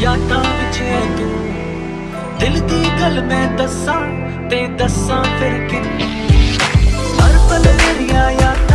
ਵਿੱਚ ਹੈ ਤੂੰ। ਦਿਲ ਦੀ ਗੱਲ ਮੈਂ ਦੱਸਾਂ ਤੇ ਦੱਸਾਂ ਫਿਰ ਕਿੰਨੀ ਹਰ ਪਲ ਮੇਰੀਆਂ ਯਾਦਾਂ